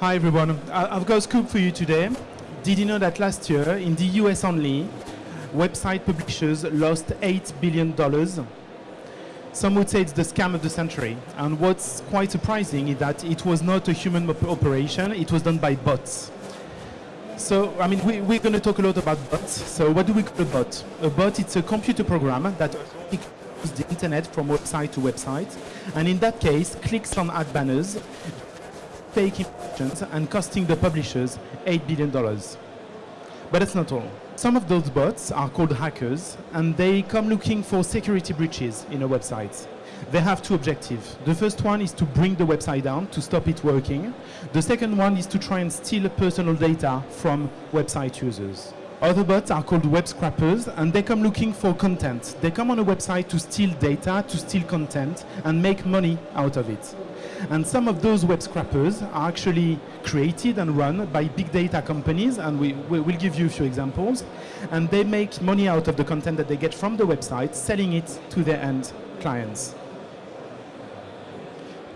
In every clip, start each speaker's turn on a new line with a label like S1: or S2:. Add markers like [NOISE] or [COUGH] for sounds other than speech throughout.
S1: Hi everyone. I've got a scoop for you today. Did you know that last year, in the US only, website publishers lost $8 billion? Some would say it's the scam of the century. And what's quite surprising is that it was not a human op- operation, it was done by bots. So, I mean, we, we're going to talk a lot about bots. So, what do we call a bot? A bot, it's a computer program that the internet from website to website. And in that case, clicks on ad banners, fake impressions, and costing the publishers $8 billion. But that's not all. Some of those bots are called hackers, and they come looking for security breaches in a website. They have two objectives. The first one is to bring the website down, to stop it working. The second one is to try and steal personal data from website users. Other bots are called web scrapers, and they come looking for content. They come on a website to steal data, to steal content, and make money out of it. And some of those web scrapers are actually created and run by big data companies, and we, we will give you a few examples. And they make money out of the content that they get from the website, selling it to their end clients.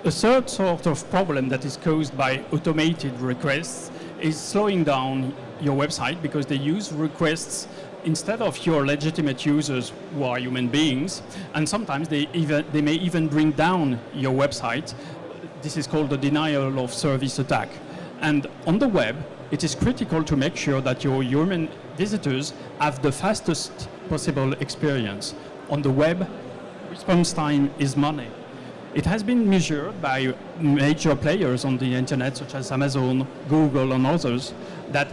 S2: A third sort of problem that is caused by automated requests is slowing down your website because they use requests instead of your legitimate users who are human beings, and sometimes they, even, they may even bring down your website. This is called the denial of service attack. And on the web, it is critical to make sure that your human visitors have the fastest possible experience. On the web, response time is money. It has been measured by major players on the internet, such as Amazon, Google, and others, that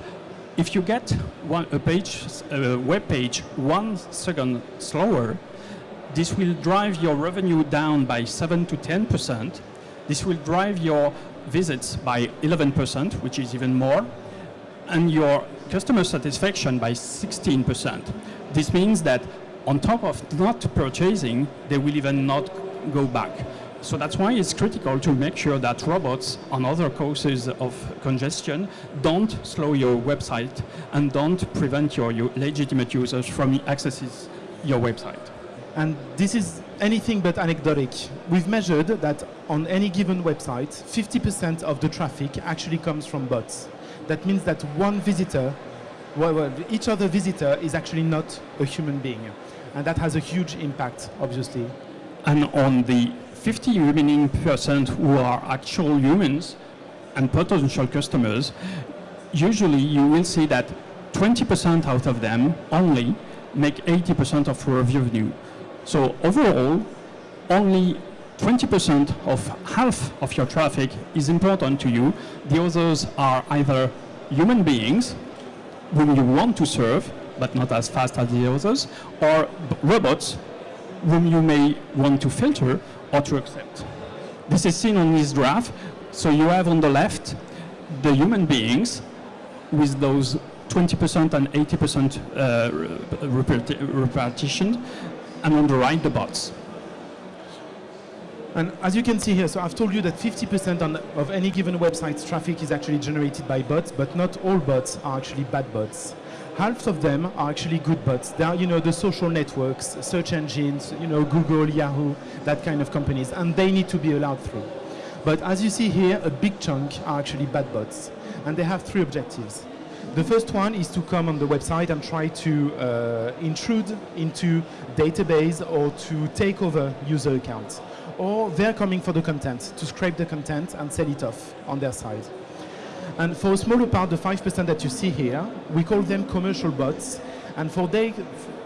S2: if you get one, a page, a web page one second slower, this will drive your revenue down by 7 to 10 percent. This will drive your visits by 11 percent, which is even more, and your customer satisfaction by 16 percent. This means that on top of not purchasing, they will even not go back. So that's why it's critical to make sure that robots and other causes of congestion don't slow your website and don't prevent your, u- legitimate users from accessing your website.
S1: And this is anything but anecdotic. We've measured that on any given website, 50% of the traffic actually comes from bots. That means that one visitor, well, well, each other visitor is actually not a human being. And that has a huge impact, obviously.
S2: And on the 50 remaining percent who are actual humans and potential customers, usually you will see that 20% out of them only make 80% of your revenue. So overall, only 20% of half of your traffic is important to you. The others are either human beings whom you want to serve, but not as fast as the others, or robots whom you may want to filter or to accept. This is seen on this graph. So you have on the left the human beings with those 20% and 80% uh, repartition, and on the right the bots.
S1: And as you can see here, so I've told you that 50% on, of any given website's traffic is actually generated by bots, but not all bots are actually bad bots. Half of them are actually good bots. They are, you know, the social networks, search engines, you know, Google, Yahoo, that kind of companies, and they need to be allowed through. But as you see here, a big chunk are actually bad bots, and they have three objectives. The first one is to come on the website and try to uh, intrude into database or to take over user accounts. Or they're coming for the content, to scrape the content and sell it off on their side. And for a smaller part, the 5% that you see here, we call them commercial bots. And for they,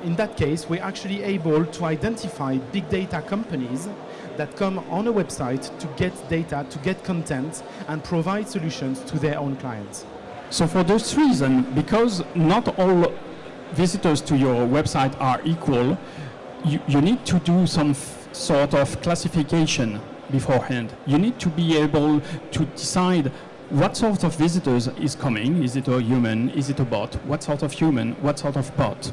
S1: in that case, we're actually able to identify big data companies that come on a website to get data, to get content, and provide solutions to their own clients.
S2: So for this reason, because not all visitors to your website are equal, you, you need to do some sort of classification beforehand. You need to be able to decide what sort of visitors is coming. Is it a human? Is it a bot? What sort of human? What sort of bot?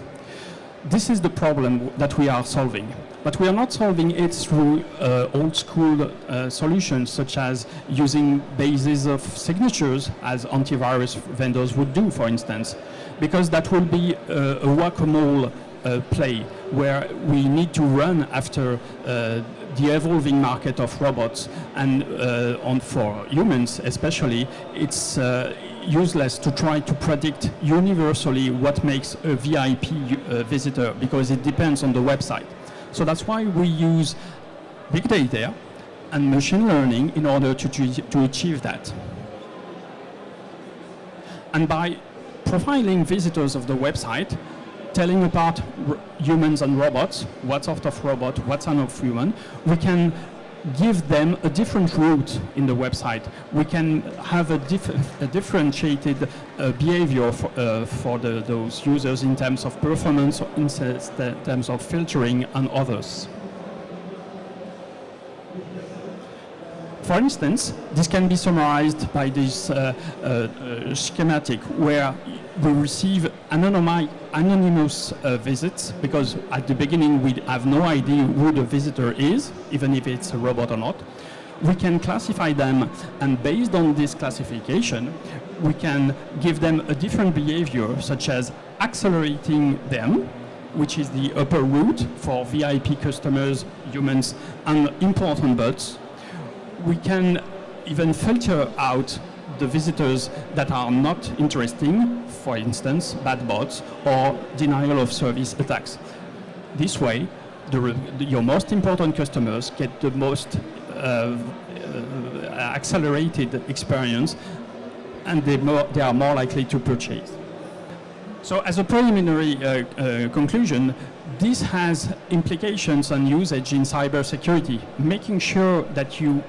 S2: This is the problem that we are solving. But we are not solving it through uh, old school uh, solutions such as using bases of signatures as antivirus vendors would do, for instance, because that will be uh, a whack-a-mole uh, play where we need to run after uh, the evolving market of robots and uh, on for humans especially, it's uh, useless to try to predict universally what makes a VIP uh, visitor because it depends on the website. So that's why we use big data and machine learning in order to, to achieve that. And by profiling visitors of the website, telling apart humans and robots, what sort of robot, what sort of human, we can give them a different route in the website. We can have a, dif a differentiated uh, behavior for, uh, for the, those users in terms of performance, in terms of filtering and others. For instance, this can be summarized by this uh, uh, uh schematic where we receive anonymous uh, visits because at the beginning we have no idea who the visitor is, even if it's a robot or not. We can classify them and based on this classification, we can give them a different behavior such as accelerating them, which is the upper route for VIP customers, humans, and important bots. We can even filter out the visitors that are not interesting, for instance, bad bots or denial of service attacks. This way, the, your most important customers get the most uh, uh, accelerated experience and they, more, they, are more likely to purchase. So as a preliminary uh, uh conclusion, this has implications on usage in cybersecurity, making sure that you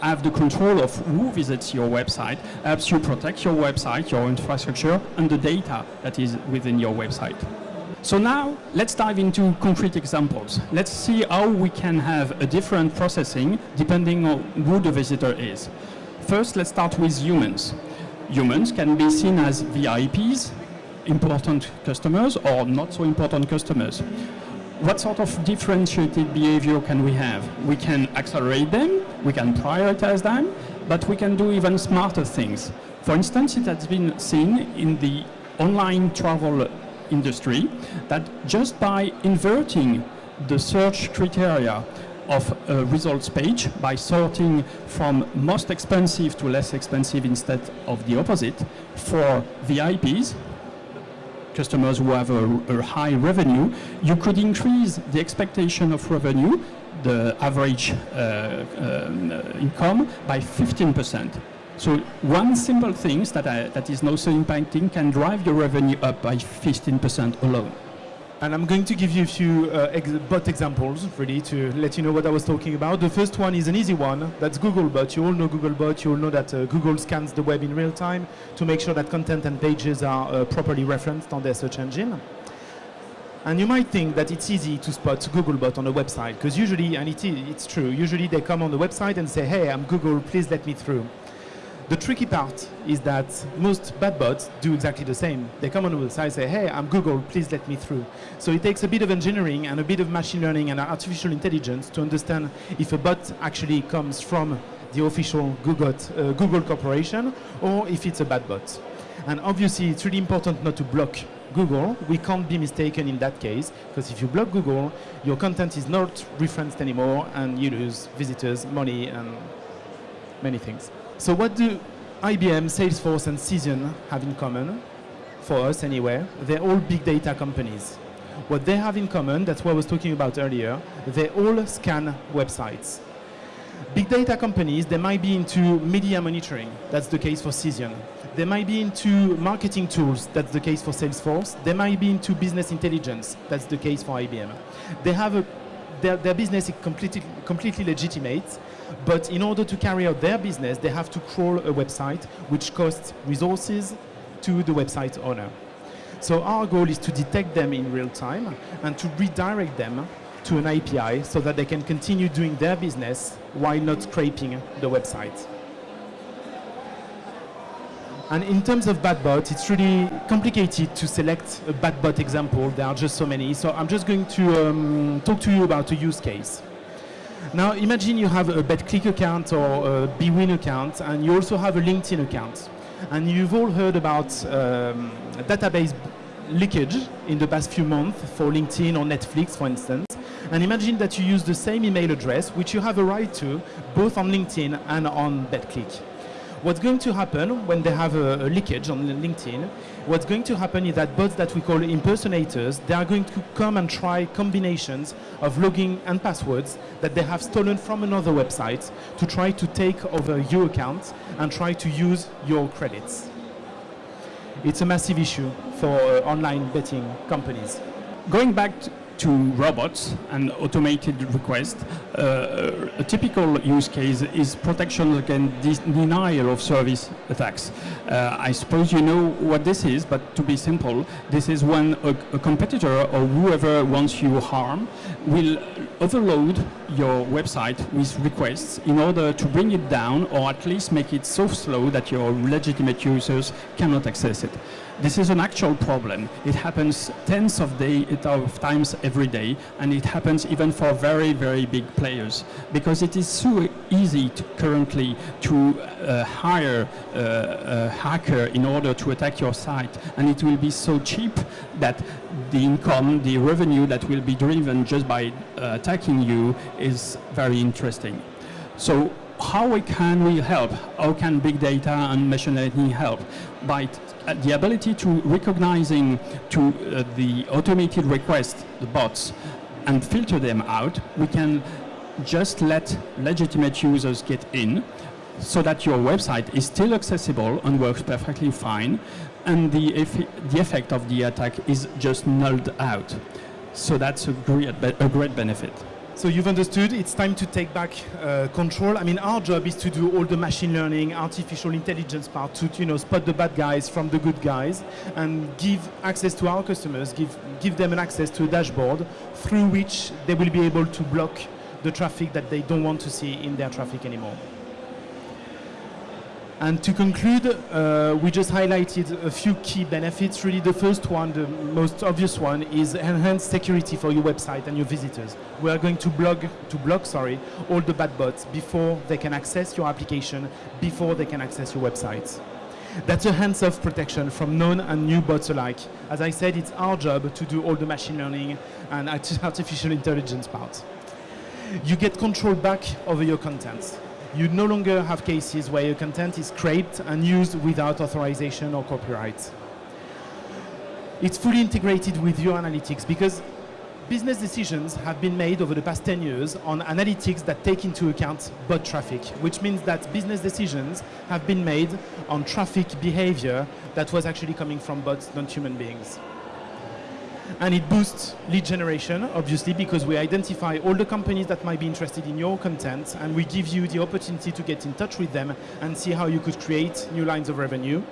S2: have the control of who visits your website, helps you protect your website, your infrastructure, and the data that is within your website. So now, let's dive into concrete examples. Let's see how we can have a different processing depending on who the visitor is. First, let's start with humans. Humans can be seen as VIPs, important customers, or not so important customers what sort of differentiated behavior can we have? We can accelerate them, we can prioritize them, but we can do even smarter things. For instance, it has been seen in the online travel industry that just by inverting the search criteria of a results page by sorting from most expensive to less expensive instead of the opposite for VIPs, customers who have a, a high revenue, you could increase the expectation of revenue, the average uh, um, income, by 15%. So one simple thing that, I, that is so impacting can drive your revenue up by 15% alone.
S1: And I'm going to give you a few uh, ex bot examples, really, to let you know what I was talking about. The first one is an easy one. That's Googlebot. You all know Googlebot. You all know that uh, Google scans the web in real time to make sure that content and pages are uh, properly referenced on their search engine. And you might think that it's easy to spot Googlebot on a website, because usually, and it is, it's true, usually they come on the website and say, hey, I'm Google, please let me through. The tricky part is that most bad bots do exactly the same. They come on the website and say, hey, I'm Google, please let me through. So it takes a bit of engineering and a bit of machine learning and artificial intelligence to understand if a bot actually comes from the official Google, uh, Google corporation or if it's a bad bot. And obviously, it's really important not to block Google. We can't be mistaken in that case, because if you block Google, your content is not referenced anymore, and you lose visitors, money, and many things. So what do IBM, Salesforce, and Cision have in common? For us, anyway, they're all big data companies. What they have in common, that's what I was talking about earlier, they all scan websites. Big data companies, they might be into media monitoring. That's the case for Cision. They might be into marketing tools. That's the case for Salesforce. They might be into business intelligence. That's the case for IBM. They have a, their, their business is completely, completely legitimate but in order to carry out their business, they have to crawl a website, which costs resources to the website owner. So our goal is to detect them in real time and to redirect them to an API so that they can continue doing their business while not scraping the website. And in terms of bad bots, it's really complicated to select a bad bot example. There are just so many. So I'm just going to um, talk to you about a use case. Now imagine you have a Betclic account or a BWin account and you also have a LinkedIn account. And you've all heard about um, database leakage in the past few months for LinkedIn or Netflix, for instance. And imagine that you use the same email address, which you have a right to, both on LinkedIn and on Betclic. What's going to happen when they have a, a, leakage on LinkedIn, what's going to happen is that bots that we call impersonators, they are going to come and try combinations of login and passwords that they have stolen from another website to try to take over your account and try to use your credits. It's a massive issue for uh, online betting companies.
S2: Going back to robots and automated requests, uh, a typical use case is protection against denial of service attacks. Uh, I suppose you know what this is, but to be simple, this is when a, a competitor or whoever wants you harm will overload your website with requests in order to bring it down or at least make it so slow that your legitimate users cannot access it. This is an actual problem. It happens tens of, day, of times every day, and it happens even for very, very big players, because it is so easy to currently to uh, hire uh, a hacker in order to attack your site, and it will be so cheap that the income, the revenue that will be driven just by uh, attacking you is very interesting. So how can we help? How can big data and machine learning help? By the ability to recognizing to uh, the automated requests, the bots, and filter them out, we can just let legitimate users get in so that your website is still accessible and works perfectly fine, and the, the effect of the attack is just nulled out. So that's a great, a great benefit.
S1: So you've understood, it's time to take back uh, control. I mean, our job is to do all the machine learning, artificial intelligence part to, you know, spot the bad guys from the good guys and give access to our customers, give, give them an access to a dashboard through which they will be able to block the traffic that they don't want to see in their traffic anymore. And to conclude, uh, we just highlighted a few key benefits. Really, the first one, the most obvious one, is enhanced security for your website and your visitors. We are going to block, to block, sorry, all the bad bots before they can access your application, before they can access your website. That's a hands-off protection from known and new bots alike. As I said, it's our job to do all the machine learning and [LAUGHS] artificial intelligence part. You get control back over your content you no longer have cases where your content is scraped and used without authorization or copyright. It's fully integrated with your analytics because business decisions have been made over the past 10 years on analytics that take into account bot traffic, which means that business decisions have been made on traffic behavior that was actually coming from bots, not human beings and it boosts lead generation, obviously, because we identify all the companies that might be interested in your content, and we give you the opportunity to get in touch with them and see how you could create new lines of revenue.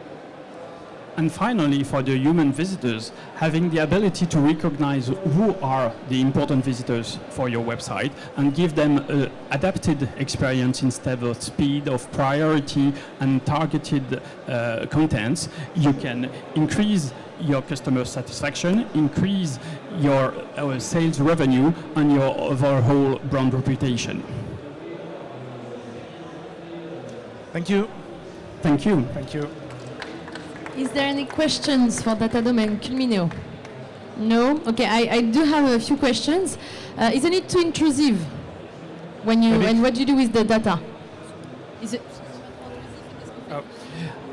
S2: And finally, for the human visitors, having the ability to recognize who are the important visitors for your website and give them an adapted experience instead of speed, of priority and targeted uh, contents, you can increase your customer satisfaction, increase your uh, sales revenue, and your overall brand reputation.
S1: Thank you.
S2: Thank you.
S1: Thank you.
S3: Is there any questions for Data Domain Culmineo? No? Okay, I, I do have a few questions. Uh, isn't it too intrusive? When you, and what do you do with the data? Is it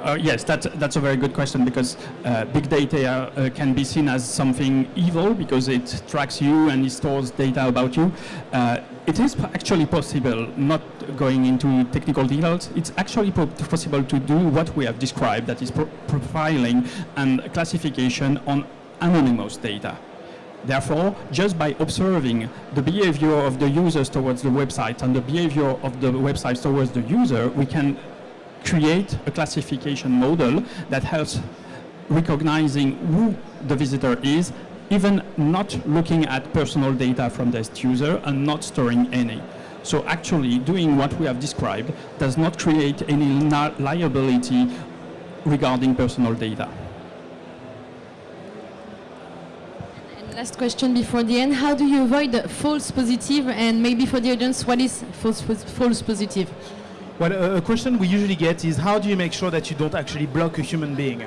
S2: uh, yes, that's, that's a very good question because uh, big data uh, can be seen as something evil because it tracks you and it stores data about you. Uh, it is actually possible, not going into technical details, it's actually possible to do what we have described, that is pro profiling and classification on anonymous data. Therefore, just by observing the behavior of the users towards the website and the behavior of the website towards the user, we can create a classification model that helps recognizing who the visitor is, even not looking at personal data from the user and not storing any. So actually doing what we have described does not create any liability regarding personal data.
S3: And last question before the end, how do you avoid false positive? positive and maybe for the audience, what is false, false positive?
S1: Well, a question we usually get is how do you make sure that you don't actually block a human being?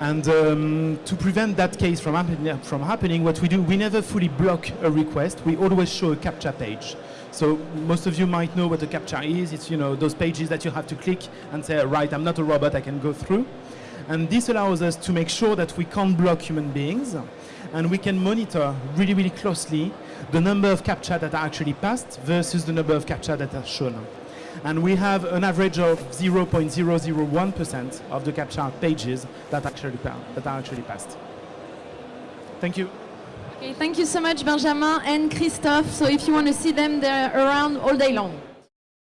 S1: And um, to prevent that case from, happen- from happening, what we do, we never fully block a request. We always show a CAPTCHA page. So most of you might know what a CAPTCHA is. It's you know those pages that you have to click and say, right, I'm not a robot, I can go through. And this allows us to make sure that we can't block human beings, and we can monitor really, really closely the number of CAPTCHA that are actually passed versus the number of CAPTCHA that are shown. And we have an average of 0.001% of the CAPTCHA pages that actually that are actually passed. Thank you.
S3: Okay, thank you so much, Benjamin and Christophe. So if you want to see them, they're around all day long.